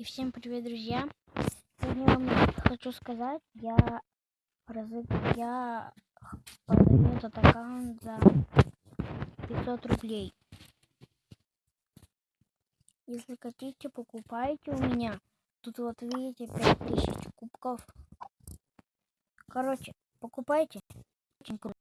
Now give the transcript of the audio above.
И всем привет, друзья! Сегодня вам хочу сказать, я, разыг... я продаю этот аккаунт за 500 рублей. Если хотите, покупайте у меня. Тут вот видите 5000 кубков. Короче, покупайте. Очень круто.